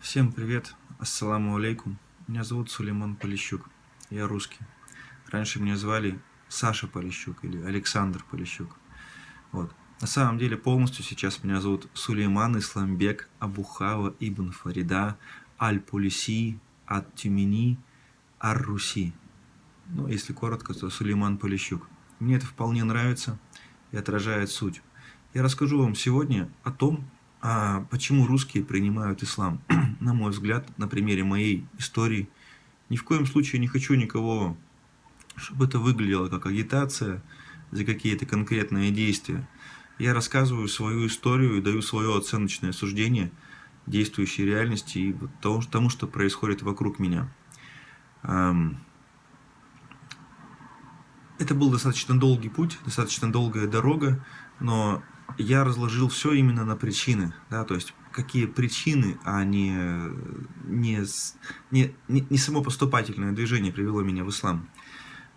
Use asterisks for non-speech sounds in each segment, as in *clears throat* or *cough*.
Всем привет, ассаламу алейкум. Меня зовут Сулейман Полищук, я русский. Раньше меня звали Саша Полищук или Александр Полищук. Вот. На самом деле полностью сейчас меня зовут Сулейман Исламбек Абухава Ибн Фарида Аль-Пулиси Ат-Тюмени Ар-Руси. Ну, если коротко, то Сулейман Полищук. Мне это вполне нравится и отражает суть. Я расскажу вам сегодня о том, а почему русские принимают ислам? *clears throat* На мой взгляд, на примере моей истории, ни в коем случае не хочу никого, чтобы это выглядело как агитация за какие-то конкретные действия. Я рассказываю свою историю и даю свое оценочное суждение действующей реальности и тому, тому что происходит вокруг меня. Это был достаточно долгий путь, достаточно долгая дорога, но я разложил все именно на причины, да, то есть какие причины, а не, не, не, не само поступательное движение привело меня в ислам.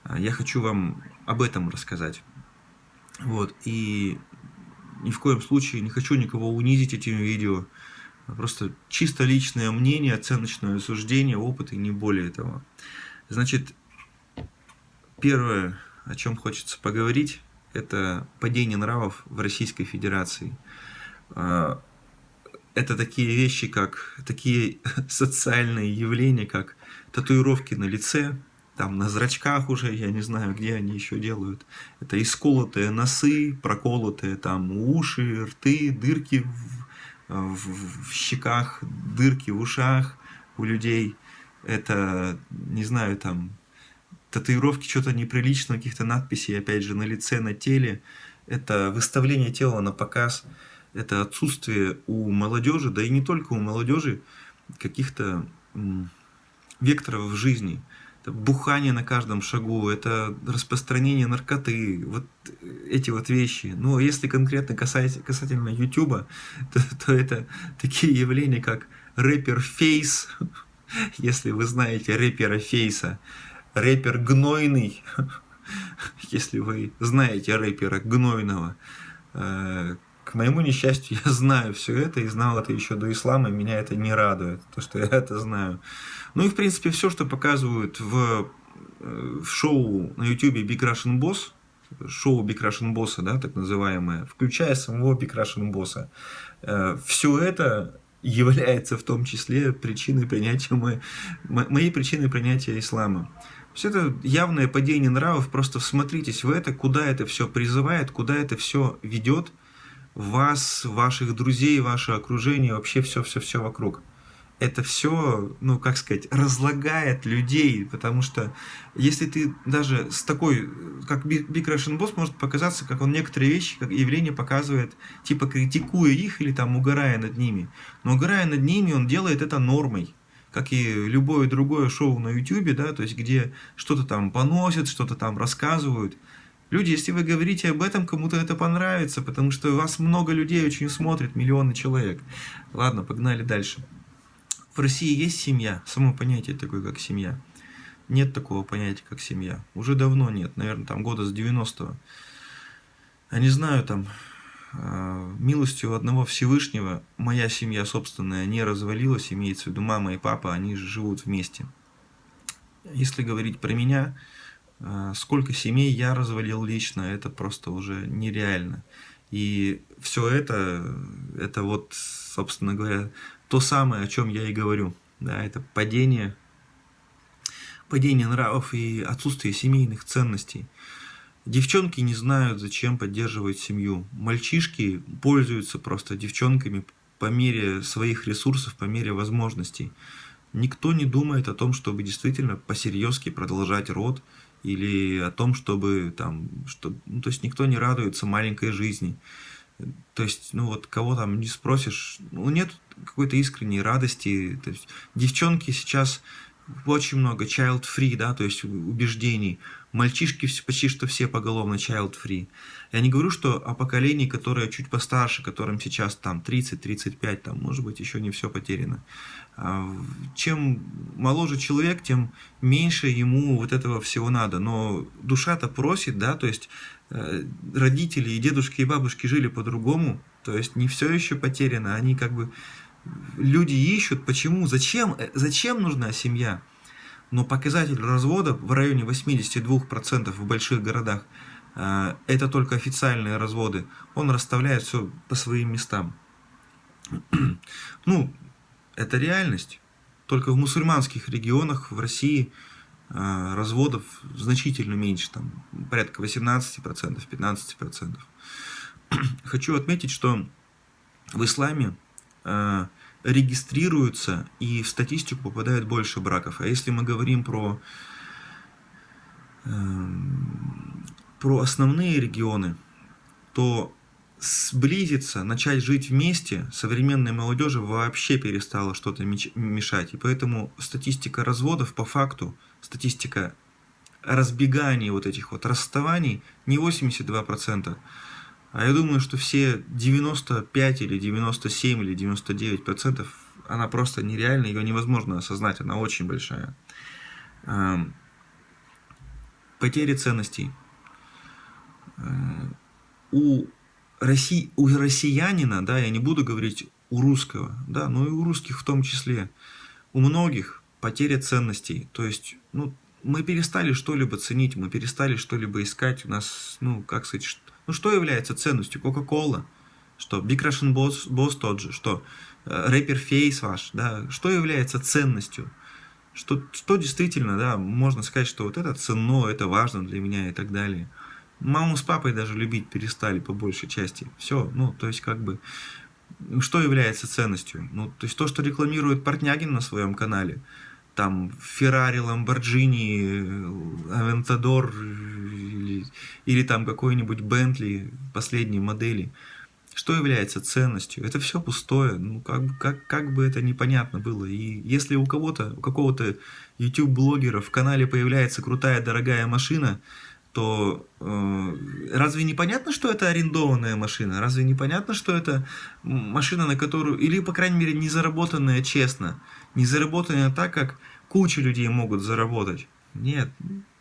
А, я хочу вам об этом рассказать. Вот, и ни в коем случае не хочу никого унизить этим видео. Просто чисто личное мнение, оценочное суждение, опыт и не более этого. Значит, первое, о чем хочется поговорить, это падение нравов в Российской Федерации. А, это такие вещи, как такие *laughs* социальные явления, как татуировки на лице, там на зрачках уже, я не знаю, где они еще делают. Это исколотые носы, проколотые там уши, рты, дырки в, в, в щеках, дырки в ушах у людей. Это, не знаю, там татуировки что-то неприличного, каких-то надписей, опять же, на лице, на теле. Это выставление тела на показ, это отсутствие у молодежи, да и не только у молодежи, каких-то векторов в жизни. Это бухание на каждом шагу, это распространение наркоты, вот эти вот вещи. Но если конкретно касательно, касательно YouTube, *laughs* то, то это такие явления, как рэпер Фейс, *laughs* если вы знаете рэпера Фейса, рэпер Гнойный, *laughs* если вы знаете рэпера Гнойного. Э, к моему несчастью, *laughs* я знаю все это и знал это еще до ислама, и меня это не радует, то, что я *laughs* это знаю. Ну и, в принципе, все, что показывают в, э, в шоу на YouTube Big Russian Boss, шоу Big Russian Boss, да, так называемое, включая самого Big Russian Boss, э, все это является в том числе причиной принятия, моей причиной принятия ислама. Все это явное падение нравов, просто всмотритесь в это, куда это все призывает, куда это все ведет вас, ваших друзей, ваше окружение, вообще все-все-все вокруг. Это все, ну, как сказать, разлагает людей, потому что если ты даже с такой, как Big Russian Boss, может показаться, как он некоторые вещи, как явление показывает, типа критикуя их или там угорая над ними. Но угорая над ними, он делает это нормой как и любое другое шоу на YouTube, да, то есть где что-то там поносят, что-то там рассказывают. Люди, если вы говорите об этом, кому-то это понравится, потому что вас много людей очень смотрят, миллионы человек. Ладно, погнали дальше. В России есть семья, само понятие такое, как семья. Нет такого понятия, как семья. Уже давно нет, наверное, там года с 90-го. Я не знаю, там милостью одного Всевышнего моя семья собственная не развалилась, имеется в виду мама и папа, они живут вместе. Если говорить про меня, э, сколько семей я развалил лично, это просто уже нереально. И все это, это вот, собственно говоря, то самое, о чем я и говорю. Да, это падение, падение нравов и отсутствие семейных ценностей. Девчонки не знают, зачем поддерживать семью. Мальчишки пользуются просто девчонками по мере своих ресурсов, по мере возможностей. Никто не думает о том, чтобы действительно посерьезки продолжать род, или о том, чтобы там, что, ну, то есть никто не радуется маленькой жизни. То есть, ну вот кого там не спросишь, ну нет какой-то искренней радости. То есть девчонки сейчас очень много child-free, да, то есть убеждений. Мальчишки почти что все поголовно child-free. Я не говорю, что о поколении, которое чуть постарше, которым сейчас там 30-35, там, может быть, еще не все потеряно. А чем моложе человек, тем меньше ему вот этого всего надо. Но душа-то просит, да, то есть э, родители и дедушки и бабушки жили по-другому, то есть не все еще потеряно, они как бы люди ищут, почему, зачем, э, зачем нужна семья. Но показатель развода в районе 82% в больших городах э, это только официальные разводы. Он расставляет все по своим местам. *clears throat* Ну, это реальность. Только в мусульманских регионах в России э, разводов значительно меньше, там порядка 18%, 15%. *clears throat* Хочу отметить, что в исламе э, регистрируются и в статистику попадает больше браков. А если мы говорим про, э, про основные регионы, то сблизиться, начать жить вместе современной молодежи вообще перестала что-то мешать. И поэтому статистика разводов по факту, статистика разбеганий вот этих вот расставаний не 82%, а я думаю, что все 95 или 97 или 99 процентов, она просто нереальна, ее невозможно осознать, она очень большая. Эм, потери ценностей. Э, у, Росси, у россиянина, да, я не буду говорить у русского, да, но и у русских в том числе, у многих потеря ценностей. То есть, ну, мы перестали что-либо ценить, мы перестали что-либо искать. У нас, ну, как сказать, ну что является ценностью? Кока-кола, что Big Russian Boss, Boss тот же, что э, рэпер Фейс ваш, да, что является ценностью? Что, что действительно, да, можно сказать, что вот это ценно, это важно для меня и так далее. Маму с папой даже любить перестали по большей части. Все, ну, то есть как бы, что является ценностью? Ну, то есть то, что рекламирует Портнягин на своем канале, там Феррари, Ламборджини, Авентадор или, или там какой-нибудь Бентли последней модели. Что является ценностью? Это все пустое, ну как, как, как бы это непонятно было. И если у кого-то, у какого-то YouTube-блогера в канале появляется крутая дорогая машина, то э, разве не понятно, что это арендованная машина? Разве не понятно, что это машина, на которую, или, по крайней мере, не заработанная честно, не заработанная так, как куча людей могут заработать? Нет,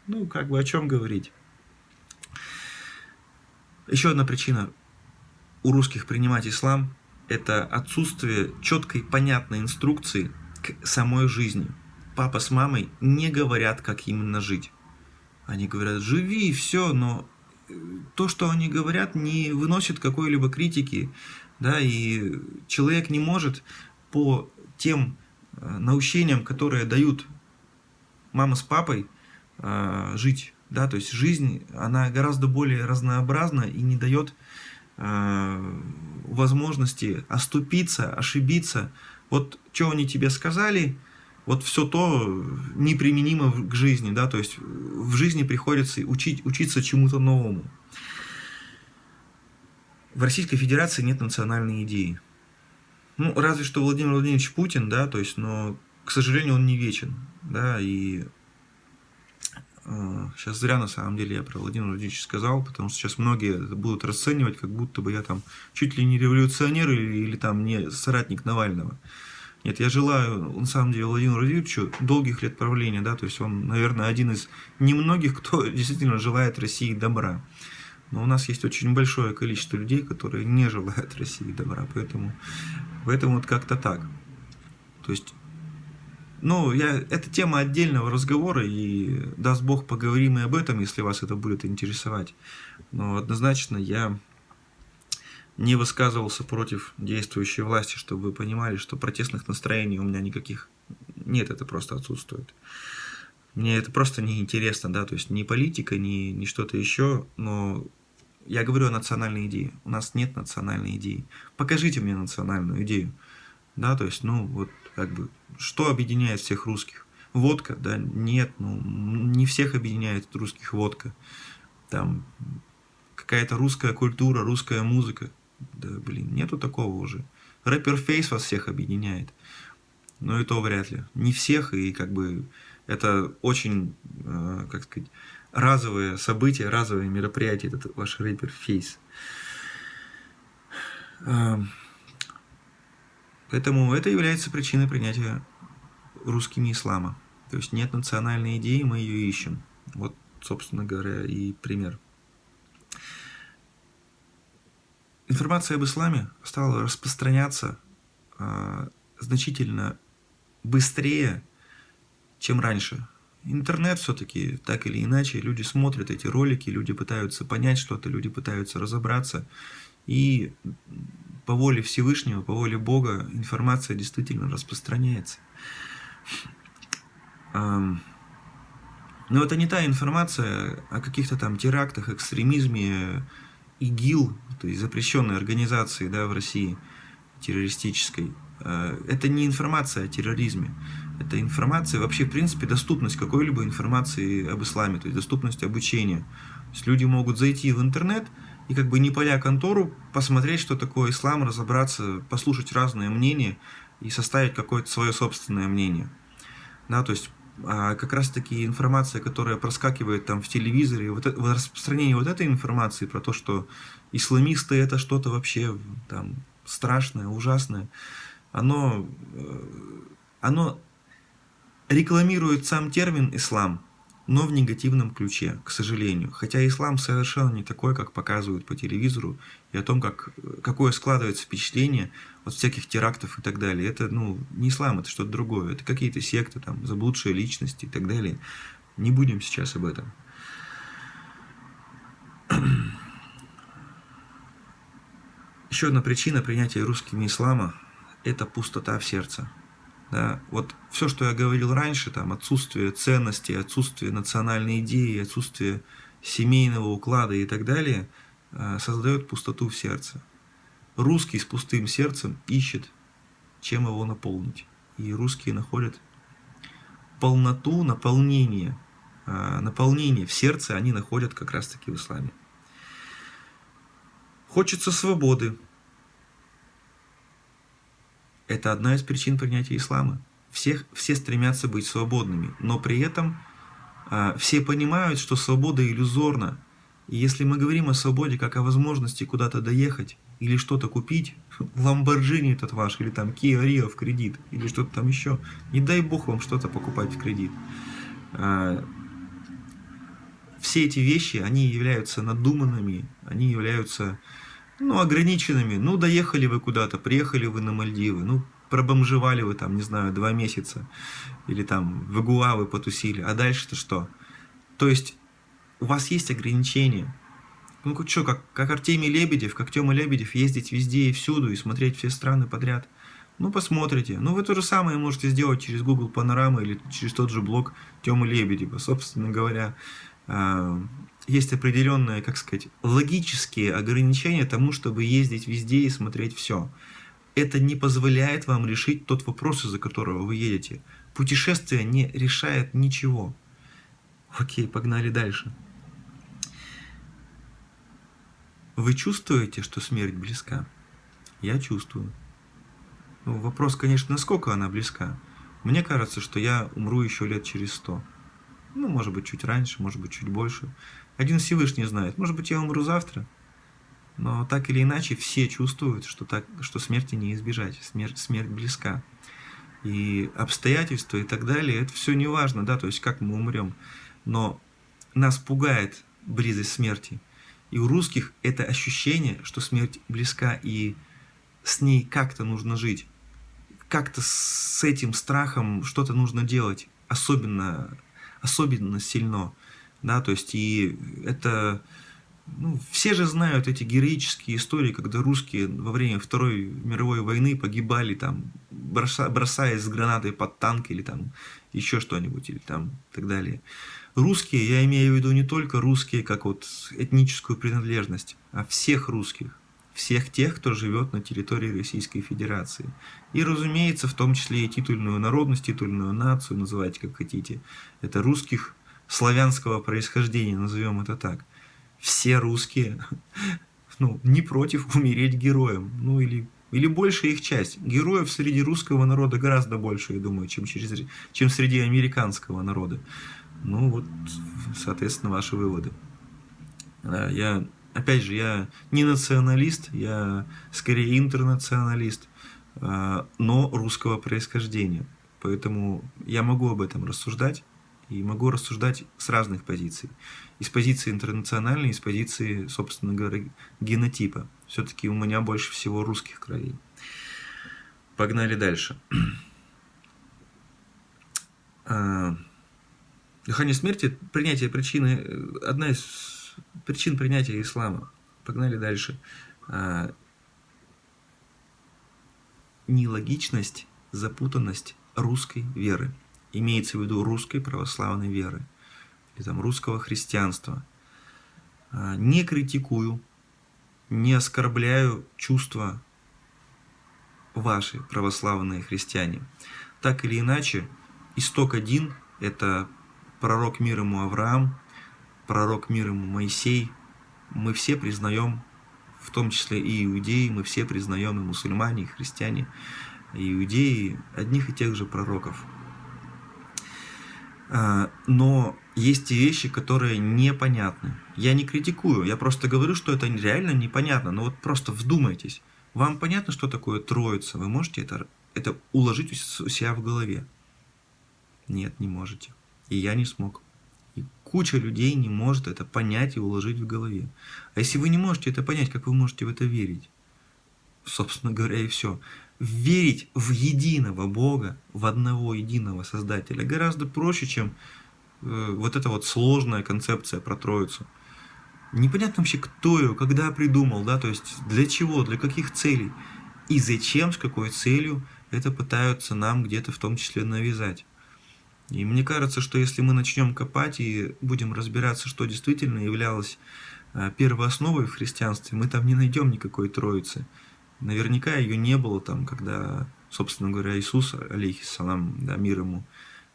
ну, как бы о чем говорить? Еще одна причина у русских принимать ислам – это отсутствие четкой, понятной инструкции к самой жизни. Папа с мамой не говорят, как именно жить. Они говорят, живи, и все, но э, то, что они говорят, не выносит какой-либо критики, да, и человек не может по тем наущениям, которые дают мама с папой, э, жить, да, то есть жизнь, она гораздо более разнообразна и не дает возможности оступиться, ошибиться. Вот что они тебе сказали – вот все то неприменимо к жизни, да, то есть в жизни приходится учить, учиться чему-то новому. В Российской Федерации нет национальной идеи. Ну, разве что Владимир Владимирович Путин, да, то есть, но, к сожалению, он не вечен, да, и э, сейчас зря на самом деле я про Владимира Владимировича сказал, потому что сейчас многие будут расценивать, как будто бы я там чуть ли не революционер или, или там не соратник Навального. Нет, я желаю, на самом деле, Владимиру Владимировичу долгих лет правления, да, то есть он, наверное, один из немногих, кто *laughs* действительно желает России добра. Но у нас есть очень большое количество людей, которые не желают *laughs* России добра, поэтому, поэтому вот как-то так. То есть, ну, я, это тема отдельного разговора, и даст Бог поговорим и об этом, если вас это будет интересовать. Но однозначно я не высказывался против действующей власти, чтобы вы понимали, что протестных настроений у меня никаких нет, это просто отсутствует. Мне это просто неинтересно, да, то есть ни политика, ни, ни что-то еще, но я говорю о национальной идее. У нас нет национальной идеи. Покажите мне национальную идею. Да, то есть, ну, вот, как бы, что объединяет всех русских? Водка, да, нет, ну, не всех объединяет русских водка. Там какая-то русская культура, русская музыка. Да, блин, нету такого уже. Рэпер Фейс вас всех объединяет. Но и то вряд ли. Не всех, и как бы это очень, э, как сказать, разовые события, разовые мероприятия, этот ваш рэпер Фейс. Э, поэтому это является причиной принятия русскими ислама. То есть нет национальной идеи, мы ее ищем. Вот, собственно говоря, и пример. Информация об исламе стала распространяться а, значительно быстрее, чем раньше. Интернет все-таки, так или иначе, люди смотрят эти ролики, люди пытаются понять что-то, люди пытаются разобраться. И по воле Всевышнего, по воле Бога информация действительно распространяется. Но это не та информация о каких-то там терактах, экстремизме, ИГИЛ, то есть запрещенной организации да, в России, террористической. Э, это не информация о терроризме. Это информация, вообще, в принципе, доступность какой-либо информации об исламе, то есть доступность обучения. То есть люди могут зайти в интернет и как бы не пойдя контору, посмотреть, что такое ислам, разобраться, послушать разные мнения и составить какое-то свое собственное мнение. Да, то есть а как раз таки информация, которая проскакивает там в телевизоре, вот, это, распространение вот этой информации про то, что исламисты это что-то вообще там страшное, ужасное, оно, э, оно рекламирует сам термин «ислам», но в негативном ключе, к сожалению. Хотя ислам совершенно не такой, как показывают по телевизору, и о том, как, какое складывается впечатление от всяких терактов и так далее. Это ну, не ислам, это что-то другое. Это какие-то секты, там, заблудшие личности и так далее. Не будем сейчас об этом. Еще одна причина принятия русскими ислама – это пустота в сердце. Да, вот все, что я говорил раньше, там отсутствие ценностей, отсутствие национальной идеи, отсутствие семейного уклада и так далее, э, создает пустоту в сердце. Русский с пустым сердцем ищет, чем его наполнить. И русские находят полноту, наполнение, э, наполнение в сердце они находят как раз-таки в исламе. Хочется свободы, это одна из причин принятия ислама. Всех, все стремятся быть свободными, но при этом а, все понимают, что свобода иллюзорна. И если мы говорим о свободе как о возможности куда-то доехать или что-то купить, *laughs* Ламборджини этот ваш, или там Kia Rio в кредит, или что-то там еще, не дай бог вам что-то покупать в кредит. А, все эти вещи, они являются надуманными, они являются ну, ограниченными. Ну, доехали вы куда-то, приехали вы на Мальдивы, ну, пробомжевали вы там, не знаю, два месяца, или там в Игуа потусили, а дальше-то что? То есть у вас есть ограничения. Ну, что, как, как Артемий Лебедев, как Тёма Лебедев, ездить везде и всюду и смотреть все страны подряд. Ну, посмотрите. Ну, вы то же самое можете сделать через Google Панорама или через тот же блог Тёмы Лебедева. Собственно говоря, есть определенные, как сказать, логические ограничения тому, чтобы ездить везде и смотреть все. Это не позволяет вам решить тот вопрос, из-за которого вы едете. Путешествие не решает ничего. Окей, погнали дальше. Вы чувствуете, что смерть близка? Я чувствую. Ну, вопрос, конечно, насколько она близка. Мне кажется, что я умру еще лет через сто. Ну, может быть, чуть раньше, может быть, чуть больше. Один Всевышний знает. Может быть, я умру завтра. Но так или иначе, все чувствуют, что, так, что смерти не избежать. Смерть, смерть близка. И обстоятельства и так далее, это все не важно, да, то есть как мы умрем. Но нас пугает близость смерти. И у русских это ощущение, что смерть близка, и с ней как-то нужно жить. Как-то с этим страхом что-то нужно делать. Особенно особенно сильно. Да, то есть и это... Ну, все же знают эти героические истории, когда русские во время Второй мировой войны погибали, там, броса, бросаясь с гранатой под танк или там еще что-нибудь, или там так далее. Русские, я имею в виду не только русские, как вот этническую принадлежность, а всех русских всех тех, кто живет на территории Российской Федерации. И, разумеется, в том числе и титульную народность, титульную нацию, называйте как хотите. Это русских славянского происхождения, назовем это так. Все русские *laughs* ну, не против умереть героем. Ну или, или большая их часть. Героев среди русского народа гораздо больше, я думаю, чем, через, чем среди американского народа. Ну вот, соответственно, ваши выводы. Я опять же, я не националист, я скорее интернационалист, а, но русского происхождения. Поэтому я могу об этом рассуждать, и могу рассуждать с разных позиций. Из позиции интернациональной, из позиции, собственно говоря, генотипа. Все-таки у меня больше всего русских кровей. Погнали дальше. А, дыхание смерти, принятие причины, одна из причин принятия ислама. Погнали дальше. А, нелогичность, запутанность русской веры. Имеется в виду русской православной веры. Или там русского христианства. А, не критикую, не оскорбляю чувства ваши, православные христиане. Так или иначе, исток один – это пророк мир ему Авраам, пророк мир ему Моисей. Мы все признаем, в том числе и иудеи, мы все признаем и мусульмане, и христиане, и иудеи, одних и тех же пророков. А, но есть и вещи, которые непонятны. Я не критикую, я просто говорю, что это реально непонятно. Но вот просто вдумайтесь. Вам понятно, что такое Троица? Вы можете это, это уложить у себя в голове? Нет, не можете. И я не смог. Куча людей не может это понять и уложить в голове. А если вы не можете это понять, как вы можете в это верить? Собственно говоря, и все. Верить в единого Бога, в одного единого Создателя гораздо проще, чем э, вот эта вот сложная концепция про Троицу непонятно вообще, кто ее, когда придумал, да, то есть для чего, для каких целей и зачем, с какой целью это пытаются нам где-то в том числе навязать. И мне кажется, что если мы начнем копать и будем разбираться, что действительно являлось а, первоосновой в христианстве, мы там не найдем никакой Троицы. Наверняка ее не было там, когда, собственно говоря, Иисус, алейхиссалам, да, мир ему,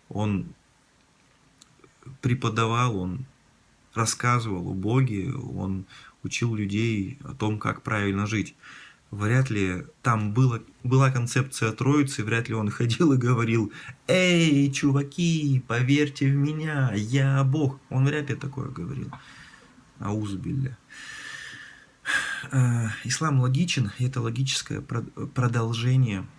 он преподавал, он рассказывал о Боге, он учил людей о том, как правильно жить. Вряд ли там было, была концепция Троицы, вряд ли он *laughs* ходил и говорил «Эй, чуваки, поверьте в меня, я Бог». Он вряд ли такое говорил. Аузбилля. Э, ислам логичен, это логическое продолжение –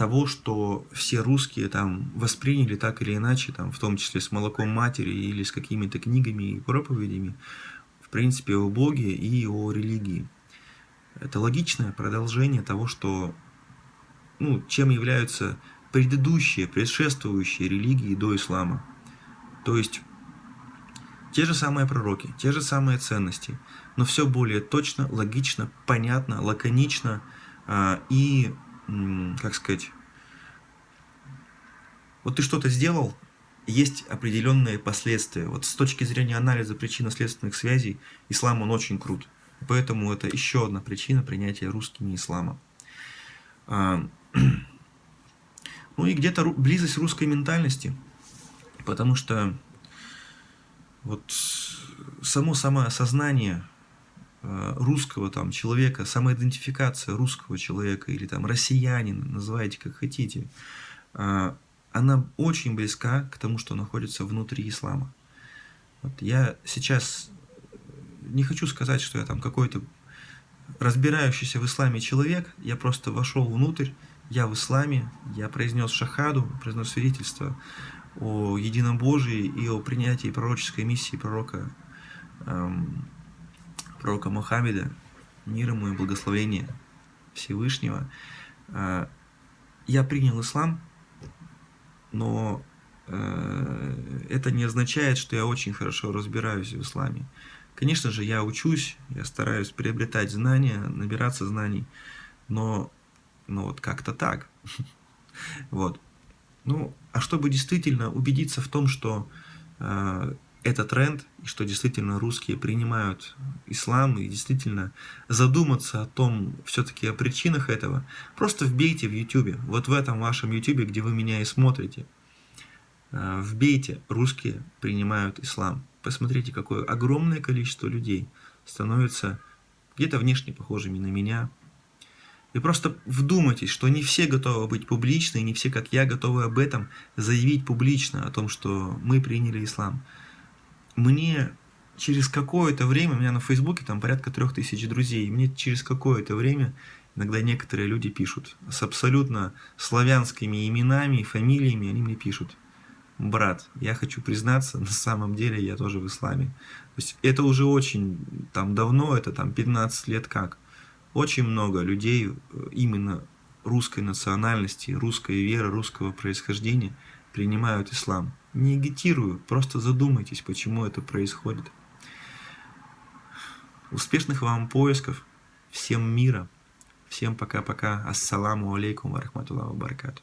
того, что все русские там восприняли так или иначе, там, в том числе с молоком матери или с какими-то книгами и проповедями, в принципе, о Боге и о религии. Это логичное продолжение того, что, ну, чем являются предыдущие, предшествующие религии до ислама. То есть, те же самые пророки, те же самые ценности, но все более точно, логично, понятно, лаконично э, и как сказать, вот ты что-то сделал, есть определенные последствия. Вот с точки зрения анализа причинно-следственных связей, ислам он очень крут. Поэтому это еще одна причина принятия русскими ислама. А, *clears throat* ну и где-то близость русской ментальности, потому что вот само самоосознание Э, русского там человека, самоидентификация русского человека или там россиянина, называйте как хотите, э, она очень близка к тому, что находится внутри ислама. Вот я сейчас не хочу сказать, что я там какой-то разбирающийся в исламе человек, я просто вошел внутрь, я в исламе, я произнес шахаду, произнес свидетельство о едином Божии и о принятии пророческой миссии пророка эм, пророка Мухаммеда, мир ему и благословение Всевышнего, а, я принял ислам, но э, это не означает, что я очень хорошо разбираюсь в исламе. Конечно же, я учусь, я стараюсь приобретать знания, набираться знаний, но, но вот как-то так. *laughs* Вот. Ну, а чтобы действительно убедиться в том, что э, это тренд, и что действительно русские принимают ислам, и действительно задуматься о том, все-таки о причинах этого, просто вбейте в YouTube, вот в этом вашем YouTube, где вы меня и смотрите, вбейте «русские принимают ислам». Посмотрите, какое огромное количество людей становится где-то внешне похожими на меня. И просто вдумайтесь, что не все готовы быть публичны, и не все, как я, готовы об этом заявить публично, о том, что мы приняли ислам мне через какое-то время, у меня на Фейсбуке там порядка трех тысяч друзей, мне через какое-то время иногда некоторые люди пишут с абсолютно славянскими именами и фамилиями, они мне пишут, брат, я хочу признаться, *laughs* на самом деле я тоже в исламе. То есть это уже очень там давно, это там 15 лет как. Очень много людей э, именно русской национальности, русской веры, русского происхождения принимают ислам. Не агитирую, просто задумайтесь, почему это происходит. Успешных вам поисков, всем мира, всем пока-пока, ассаламу алейкум, варахматуллаху баракату.